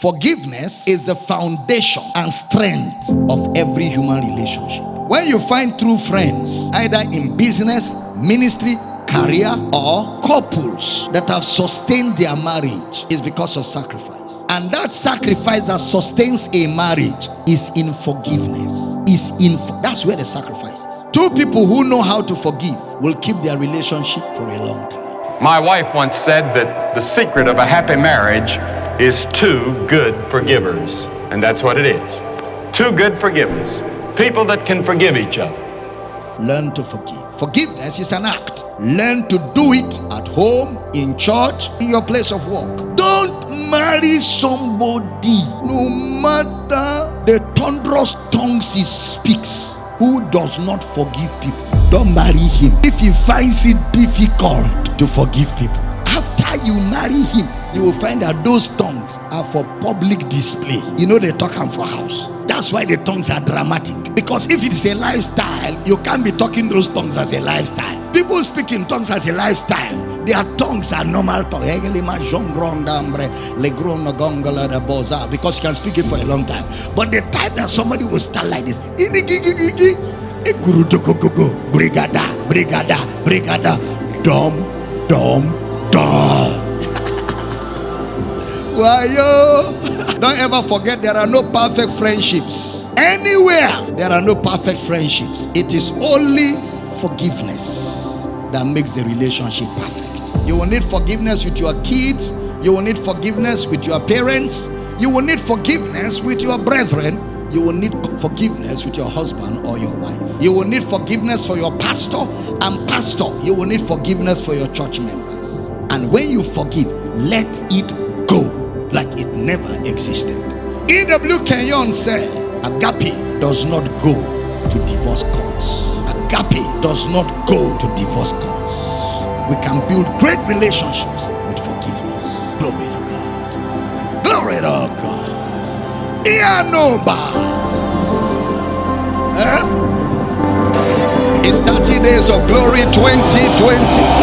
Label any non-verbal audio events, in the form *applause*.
Forgiveness is the foundation and strength of every human relationship. When you find true friends, either in business, ministry, career, or couples that have sustained their marriage, is because of sacrifice. And that sacrifice that sustains a marriage is in forgiveness. Is in that's where the sacrifice. Two people who know how to forgive will keep their relationship for a long time. My wife once said that the secret of a happy marriage is two good forgivers. And that's what it is. Two good forgivers. People that can forgive each other. Learn to forgive. Forgiveness is an act. Learn to do it at home, in church, in your place of work. Don't marry somebody, no matter the thunderous tongues he speaks, who does not forgive people. Don't marry him if he finds it difficult to forgive people. After you marry him, you will find that those tongues are for public display. You know, they talk them for house. That's why the tongues are dramatic. Because if it is a lifestyle, you can't be talking those tongues as a lifestyle. People speak in tongues as a lifestyle. Their tongues are normal tongues. Because you can speak it for a long time. But the time that somebody will start like this, brigada, brigada, brigada, dom, dom, dom. *laughs* Why yo? Don't ever forget there are no perfect friendships. Anywhere there are no perfect friendships. It is only forgiveness that makes the relationship perfect. You will need forgiveness with your kids. You will need forgiveness with your parents. You will need forgiveness with your brethren. You will need forgiveness with your husband or your wife. You will need forgiveness for your pastor and pastor. You will need forgiveness for your church members. And when you forgive, let it go like it never existed. E.W. Kenyon said, Agape does not go to divorce courts. Agape does not go to divorce courts. We can build great relationships with forgiveness. Glory to God. Glory to God. Here no bars. Eh? It's 30 days of glory 2020.